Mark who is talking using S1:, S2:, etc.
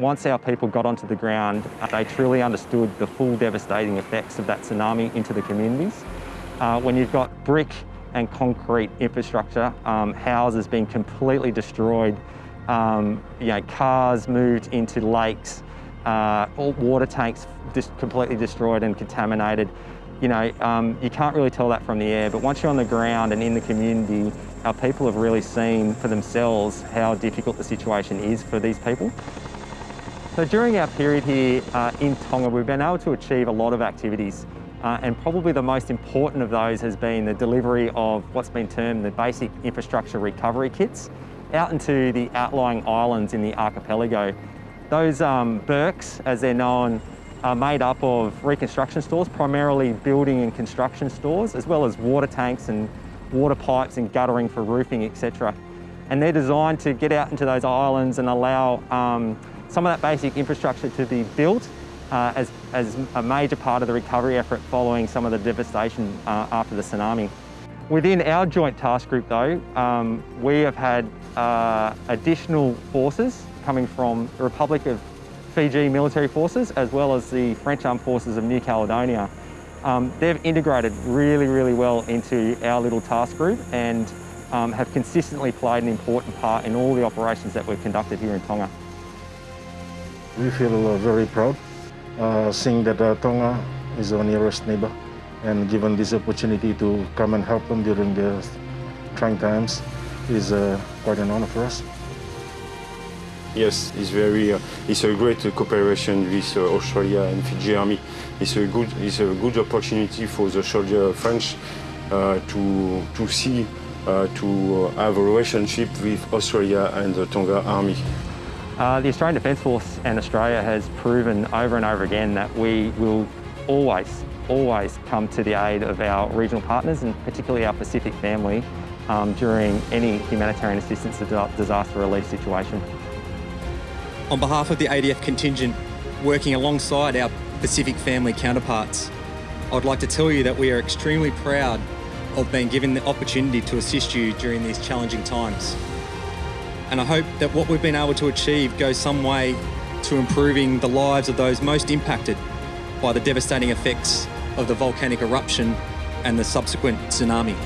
S1: once our people got onto the ground, they truly understood the full devastating effects of that tsunami into the communities. Uh, when you've got brick and concrete infrastructure, um, houses being completely destroyed, um, you know, cars moved into lakes, uh, all water tanks just completely destroyed and contaminated. You know, um, you can't really tell that from the air, but once you're on the ground and in the community, our people have really seen for themselves how difficult the situation is for these people. So during our period here uh, in Tonga, we've been able to achieve a lot of activities uh, and probably the most important of those has been the delivery of what's been termed the basic infrastructure recovery kits out into the outlying islands in the archipelago. Those um, BIRKs, as they're known, are made up of reconstruction stores, primarily building and construction stores, as well as water tanks and water pipes and guttering for roofing, etc. And they're designed to get out into those islands and allow um, some of that basic infrastructure to be built uh, as, as a major part of the recovery effort following some of the devastation uh, after the tsunami. Within our joint task group though, um, we have had uh, additional forces coming from the Republic of Fiji military forces as well as the French Armed Forces of New Caledonia. Um, they've integrated really, really well into our little task group and um, have consistently played an important part in all the operations that we've conducted here in Tonga.
S2: We feel uh, very proud uh, seeing that uh, Tonga is our nearest neighbor and given this opportunity to come and help them during the trying times is quite an honor for us.
S3: Yes, it's very. Uh, it's a great uh, cooperation with uh, Australia and Fiji Army. It's a good. It's a good opportunity for the soldier French to to see to have a relationship with Australia and the Tonga Army.
S1: Uh, the Australian Defence Force and Australia has proven over and over again that we will always, always come to the aid of our regional partners and particularly our Pacific family um, during any humanitarian assistance disaster relief situation.
S4: On behalf of the ADF contingent working alongside our Pacific family counterparts, I'd like to tell you that we are extremely proud of being given the opportunity to assist you during these challenging times. And I hope that what we've been able to achieve goes some way to improving the lives of those most impacted by the devastating effects of the volcanic eruption and the subsequent tsunami.